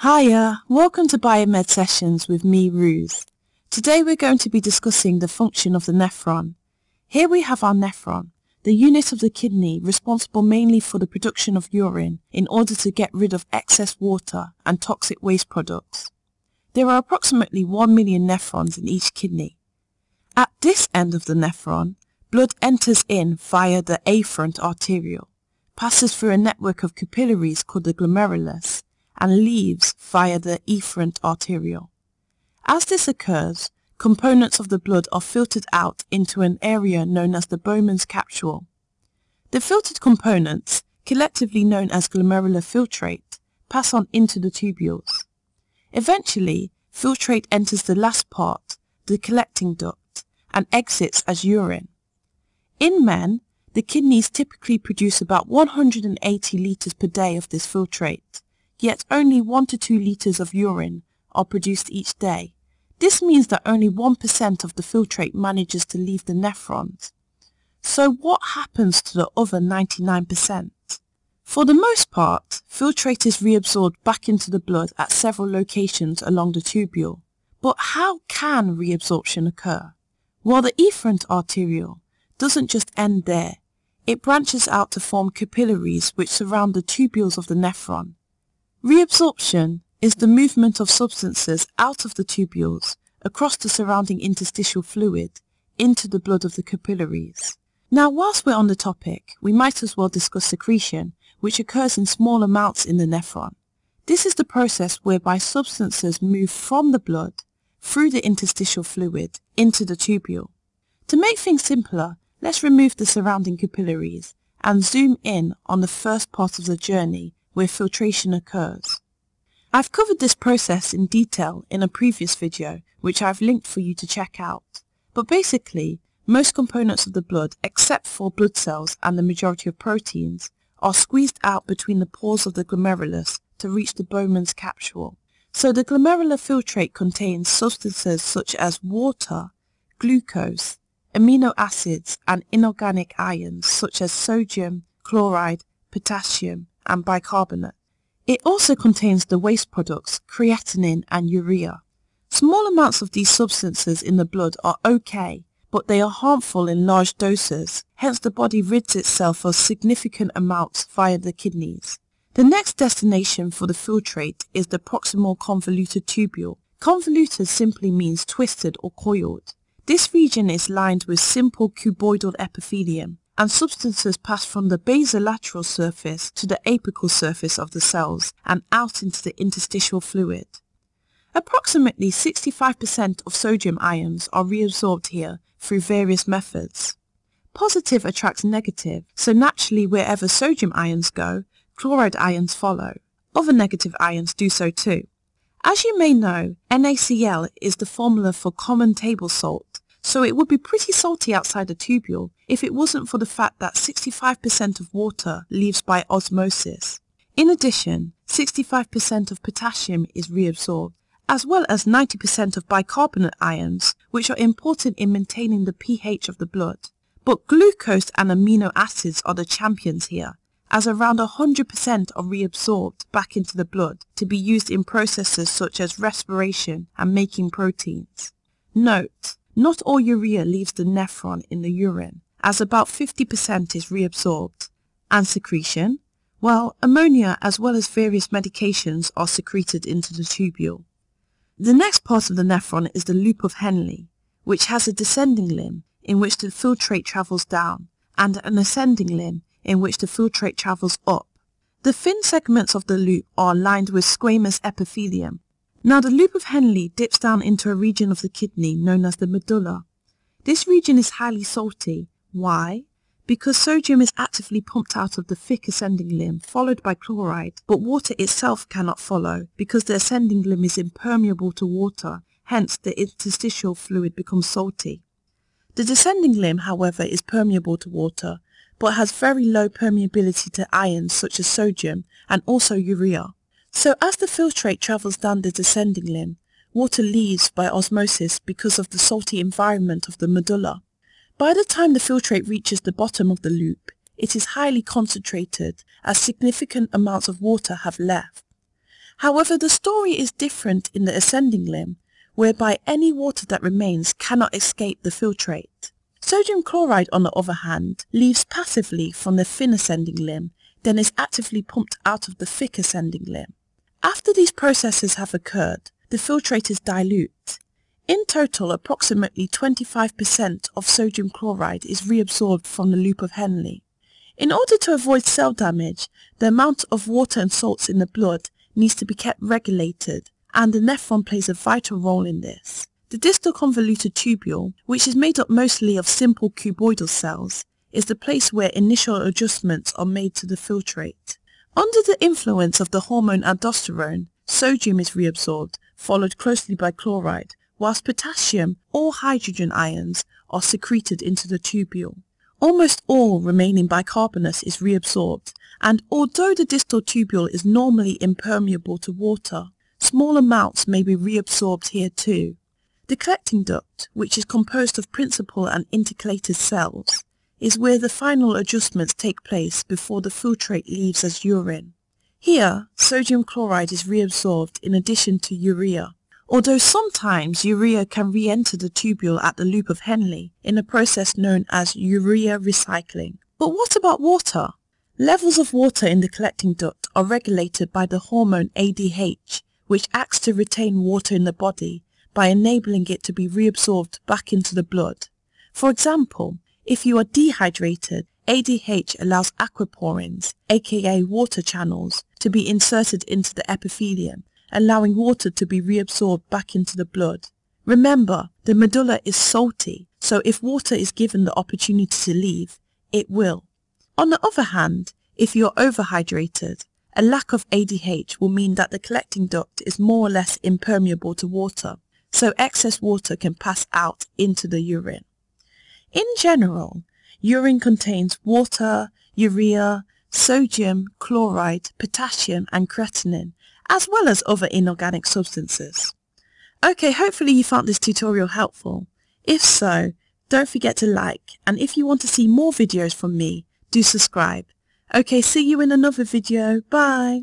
Hiya, welcome to Biomed Sessions with me, Ruse. Today we're going to be discussing the function of the nephron. Here we have our nephron, the unit of the kidney responsible mainly for the production of urine in order to get rid of excess water and toxic waste products. There are approximately 1 million nephrons in each kidney. At this end of the nephron, blood enters in via the afferent arteriole, passes through a network of capillaries called the glomerulus, and leaves via the efferent arteriole. As this occurs, components of the blood are filtered out into an area known as the Bowman's capsule. The filtered components, collectively known as glomerular filtrate, pass on into the tubules. Eventually, filtrate enters the last part, the collecting duct, and exits as urine. In men, the kidneys typically produce about 180 litres per day of this filtrate, yet only 1 to 2 litres of urine are produced each day. This means that only 1% of the filtrate manages to leave the nephrons. So what happens to the other 99%? For the most part, filtrate is reabsorbed back into the blood at several locations along the tubule. But how can reabsorption occur? Well, the efferent arteriole doesn't just end there. It branches out to form capillaries which surround the tubules of the nephron. Reabsorption is the movement of substances out of the tubules across the surrounding interstitial fluid into the blood of the capillaries. Now whilst we're on the topic, we might as well discuss secretion, which occurs in small amounts in the nephron. This is the process whereby substances move from the blood through the interstitial fluid into the tubule. To make things simpler, let's remove the surrounding capillaries and zoom in on the first part of the journey where filtration occurs. I've covered this process in detail in a previous video which I've linked for you to check out. But basically, most components of the blood except for blood cells and the majority of proteins are squeezed out between the pores of the glomerulus to reach the Bowman's capsule. So the glomerular filtrate contains substances such as water, glucose, amino acids and inorganic ions such as sodium, chloride, potassium, and bicarbonate. It also contains the waste products creatinine and urea. Small amounts of these substances in the blood are okay, but they are harmful in large doses, hence the body rids itself of significant amounts via the kidneys. The next destination for the filtrate is the proximal convoluted tubule. Convoluted simply means twisted or coiled. This region is lined with simple cuboidal epithelium and substances pass from the basolateral surface to the apical surface of the cells and out into the interstitial fluid. Approximately 65% of sodium ions are reabsorbed here through various methods. Positive attracts negative, so naturally wherever sodium ions go, chloride ions follow. Other negative ions do so too. As you may know, NaCl is the formula for common table salt, so it would be pretty salty outside the tubule if it wasn't for the fact that 65% of water leaves by osmosis. In addition, 65% of potassium is reabsorbed, as well as 90% of bicarbonate ions, which are important in maintaining the pH of the blood. But glucose and amino acids are the champions here, as around 100% are reabsorbed back into the blood to be used in processes such as respiration and making proteins. Note, not all urea leaves the nephron in the urine, as about 50% is reabsorbed. And secretion? Well, ammonia as well as various medications are secreted into the tubule. The next part of the nephron is the loop of Henle, which has a descending limb in which the filtrate travels down, and an ascending limb in which the filtrate travels up. The thin segments of the loop are lined with squamous epithelium, now the loop of Henle dips down into a region of the kidney known as the medulla. This region is highly salty. Why? Because sodium is actively pumped out of the thick ascending limb followed by chloride, but water itself cannot follow because the ascending limb is impermeable to water, hence the interstitial fluid becomes salty. The descending limb, however, is permeable to water, but has very low permeability to ions such as sodium and also urea. So as the filtrate travels down the descending limb, water leaves by osmosis because of the salty environment of the medulla. By the time the filtrate reaches the bottom of the loop, it is highly concentrated as significant amounts of water have left. However, the story is different in the ascending limb, whereby any water that remains cannot escape the filtrate. Sodium chloride, on the other hand, leaves passively from the thin ascending limb, then is actively pumped out of the thick ascending limb. After these processes have occurred, the filtrate is dilute. In total, approximately 25% of sodium chloride is reabsorbed from the loop of Henle. In order to avoid cell damage, the amount of water and salts in the blood needs to be kept regulated, and the nephron plays a vital role in this. The distal convoluted tubule, which is made up mostly of simple cuboidal cells, is the place where initial adjustments are made to the filtrate. Under the influence of the hormone aldosterone, sodium is reabsorbed, followed closely by chloride, whilst potassium or hydrogen ions are secreted into the tubule. Almost all remaining bicarbonate is reabsorbed, and although the distal tubule is normally impermeable to water, small amounts may be reabsorbed here too. The collecting duct, which is composed of principal and intercalated cells, is where the final adjustments take place before the filtrate leaves as urine. Here, sodium chloride is reabsorbed in addition to urea, although sometimes urea can re-enter the tubule at the loop of Henle in a process known as urea recycling. But what about water? Levels of water in the collecting duct are regulated by the hormone ADH, which acts to retain water in the body by enabling it to be reabsorbed back into the blood. For example, if you are dehydrated, ADH allows aquaporins, aka water channels, to be inserted into the epithelium allowing water to be reabsorbed back into the blood. Remember, the medulla is salty, so if water is given the opportunity to leave, it will. On the other hand, if you're overhydrated, a lack of ADH will mean that the collecting duct is more or less impermeable to water, so excess water can pass out into the urine. In general, urine contains water, urea, sodium, chloride, potassium and creatinine, as well as other inorganic substances. Okay, hopefully you found this tutorial helpful. If so, don't forget to like, and if you want to see more videos from me, do subscribe. Okay, see you in another video. Bye!